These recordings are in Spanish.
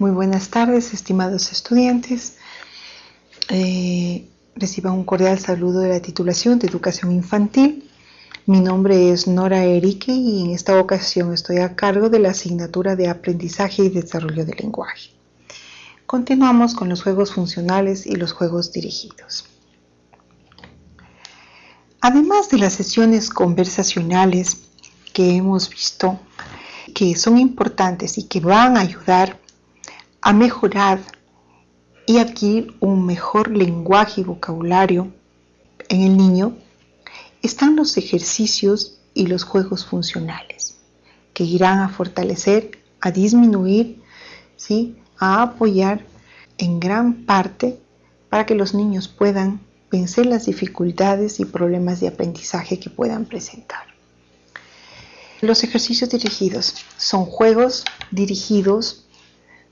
Muy buenas tardes, estimados estudiantes. Eh, un cordial saludo de la titulación de Educación Infantil. Mi nombre es Nora Erique y en esta ocasión estoy a cargo de la asignatura de Aprendizaje y Desarrollo del Lenguaje. Continuamos con los juegos funcionales y los juegos dirigidos. Además de las sesiones conversacionales que hemos visto, que son importantes y que van a ayudar a mejorar y adquirir un mejor lenguaje y vocabulario en el niño, están los ejercicios y los juegos funcionales, que irán a fortalecer, a disminuir, ¿sí? a apoyar en gran parte para que los niños puedan vencer las dificultades y problemas de aprendizaje que puedan presentar. Los ejercicios dirigidos son juegos dirigidos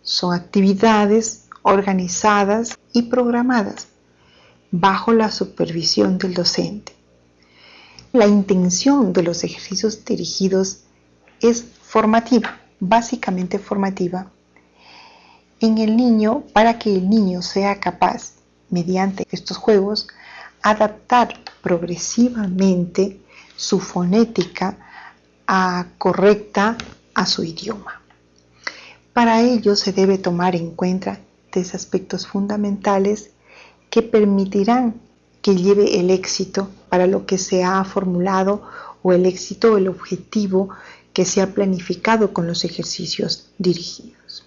son actividades organizadas y programadas bajo la supervisión del docente. La intención de los ejercicios dirigidos es formativa, básicamente formativa, en el niño para que el niño sea capaz, mediante estos juegos, adaptar progresivamente su fonética a correcta a su idioma. Para ello se debe tomar en cuenta tres aspectos fundamentales que permitirán que lleve el éxito para lo que se ha formulado o el éxito o el objetivo que se ha planificado con los ejercicios dirigidos.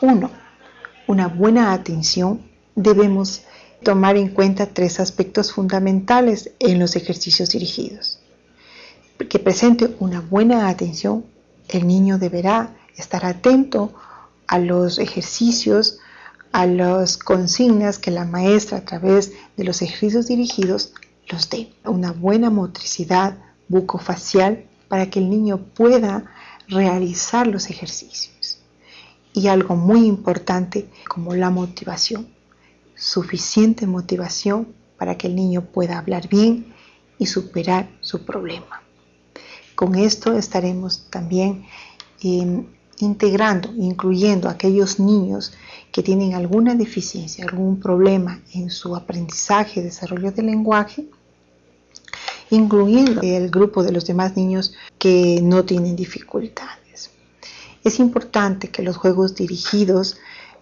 Uno, Una buena atención. Debemos tomar en cuenta tres aspectos fundamentales en los ejercicios dirigidos. Que presente una buena atención, el niño deberá estar atento a los ejercicios, a las consignas que la maestra a través de los ejercicios dirigidos los dé. Una buena motricidad bucofacial para que el niño pueda realizar los ejercicios. Y algo muy importante como la motivación. Suficiente motivación para que el niño pueda hablar bien y superar su problema. Con esto estaremos también integrando, incluyendo a aquellos niños que tienen alguna deficiencia, algún problema en su aprendizaje, desarrollo del lenguaje, incluyendo el grupo de los demás niños que no tienen dificultades. Es importante que los juegos dirigidos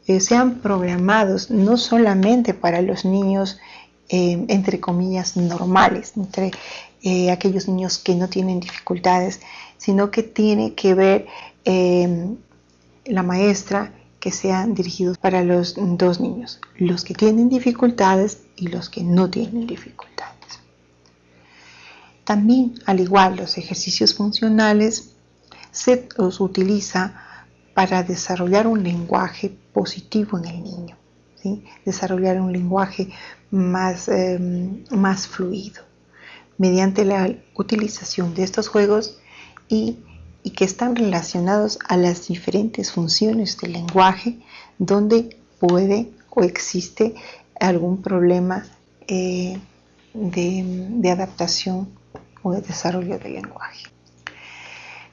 eh, sean programados no solamente para los niños, eh, entre comillas, normales, entre eh, aquellos niños que no tienen dificultades, sino que tiene que ver Em, la maestra que sean dirigidos para los dos niños, los que tienen dificultades y los que no tienen dificultades. También, al igual, los ejercicios funcionales se los utiliza para desarrollar un lenguaje positivo en el niño, desarrollar un lenguaje más, em, más fluido mediante la utilización de estos juegos y que están relacionados a las diferentes funciones del lenguaje donde puede o existe algún problema eh, de, de adaptación o de desarrollo del lenguaje.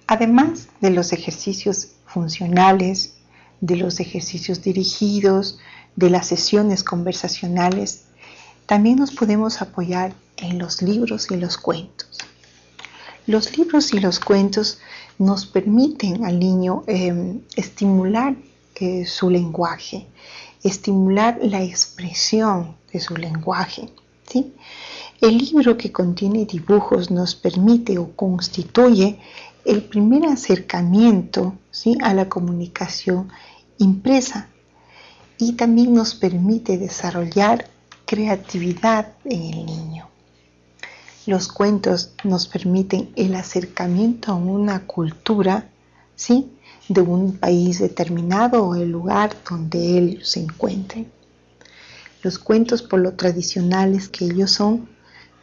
Además de los ejercicios funcionales, de los ejercicios dirigidos, de las sesiones conversacionales, también nos podemos apoyar en los libros y los cuentos. Los libros y los cuentos nos permiten al niño em, estimular eh, su lenguaje, estimular la expresión de su lenguaje. ¿sí? El libro que contiene dibujos nos permite o constituye el primer acercamiento ¿sí? a la comunicación impresa y también nos permite desarrollar creatividad en el niño. Los cuentos nos permiten el acercamiento a una cultura, ¿sí? De un país determinado o el lugar donde él se encuentre. Los cuentos, por lo tradicionales que ellos son,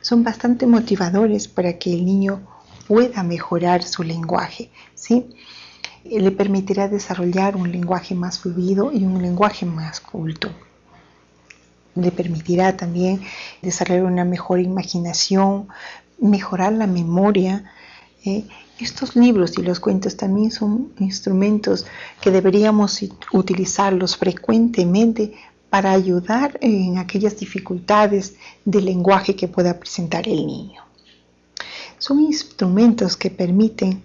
son bastante motivadores para que el niño pueda mejorar su lenguaje, ¿sí? Le permitirá desarrollar un lenguaje más fluido y un lenguaje más culto le permitirá también desarrollar una mejor imaginación, mejorar la memoria, Eh, estos libros y los cuentos también son instrumentos que deberíamos utilizarlos frecuentemente para ayudar en aquellas dificultades de lenguaje que pueda presentar el niño. Son instrumentos que permiten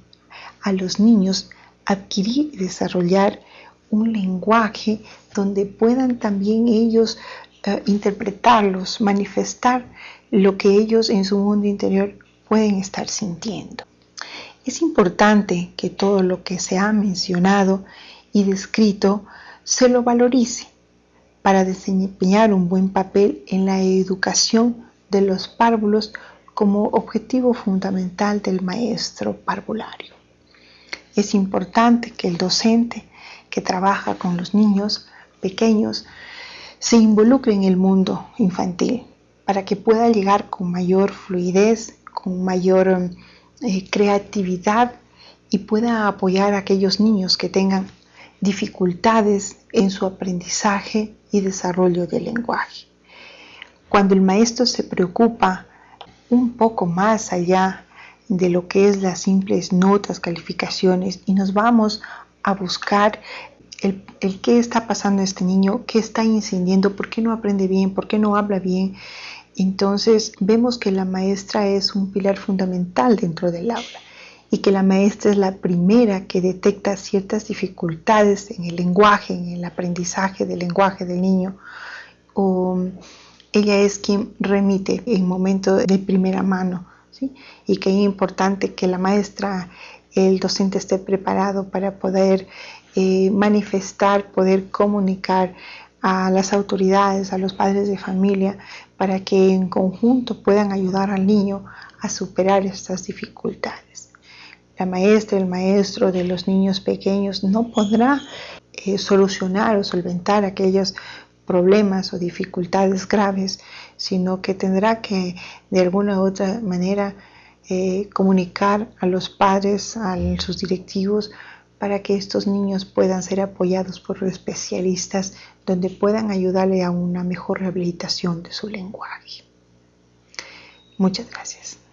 a los niños adquirir y desarrollar un lenguaje donde puedan también ellos interpretarlos, manifestar lo que ellos en su mundo interior pueden estar sintiendo. Es importante que todo lo que se ha mencionado y descrito se lo valorice para desempeñar un buen papel en la educación de los párvulos como objetivo fundamental del maestro parvulario. Es importante que el docente que trabaja con los niños pequeños se involucre en el mundo infantil para que pueda llegar con mayor fluidez, con mayor eh, creatividad y pueda apoyar a aquellos niños que tengan dificultades en su aprendizaje y desarrollo del lenguaje. Cuando el maestro se preocupa un poco más allá de lo que es las simples notas, calificaciones y nos vamos a buscar el, qué está pasando este niño, qué está incendiando, por qué no aprende bien, por qué no habla bien, entonces vemos que la maestra es un pilar fundamental dentro del aula y que la maestra es la primera que detecta ciertas dificultades en el lenguaje, en el aprendizaje del lenguaje del niño. O ella es quien remite en momento de primera mano. Y que es importante que la maestra, el docente esté preparado para poder eh, manifestar, poder comunicar a las autoridades, a los padres de familia, para que en conjunto puedan ayudar al niño a superar estas dificultades. La maestra, el maestro de los niños pequeños no podrá eh, solucionar o solventar aquellos problemas o dificultades graves, sino que tendrá que de alguna u otra manera eh, comunicar a los padres, a sus directivos, para que estos niños puedan ser apoyados por especialistas donde puedan ayudarle a una mejor rehabilitación de su lenguaje. Muchas gracias.